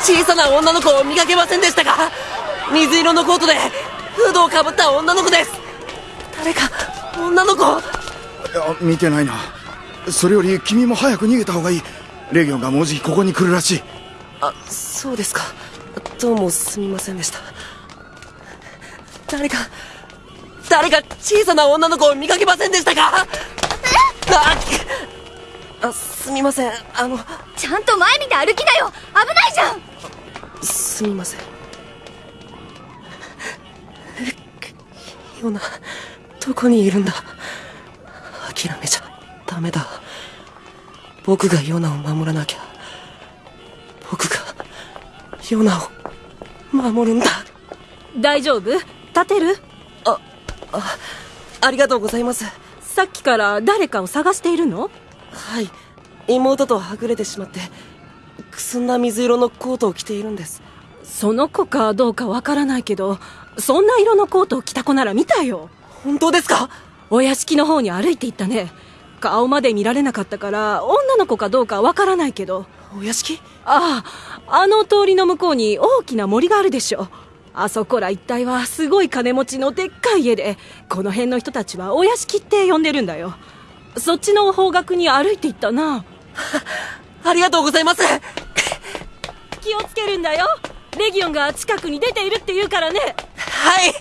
小さな女の子を見かけませんでしたか？水色のコートでフードをかぶった女の子です。誰か女の子いや見てないな。それより君も早く逃げた方がいい。レギオンがもうじきここに来るらしい。あそうですか。どうもすみませんでした。誰か誰か小さな女の子を見かけませんでしたか？ああすみません。あのちゃんと前見て歩きなよ。危ないじゃん。すみません。ヨナどこにいるんだ？諦めちゃダメだ。僕がヨナを守らなきゃ。僕がヨナを守るんだ。大丈夫？立てる？ああありがとうございます。さっきから誰かを探しているの？はい妹とはぐれてしまってくすんだ水色のコートを着ているんです。その子かどうかわからないけどそんな色のコートを着た子なら見たよ。本当ですか？お屋敷の方に歩いていったね。顔まで見られなかったから女の子かどうかわからないけど。お屋敷？あああの通りの向こうに大きな森があるでしょ。あそこら一帯はすごい金持ちのでっかい家でこの辺の人たちはお屋敷って呼んでるんだよ。そっちの方角に歩いていったなありがとうございます。気をつけるんだよ。レギオンが近くに出ているって言うからね。はい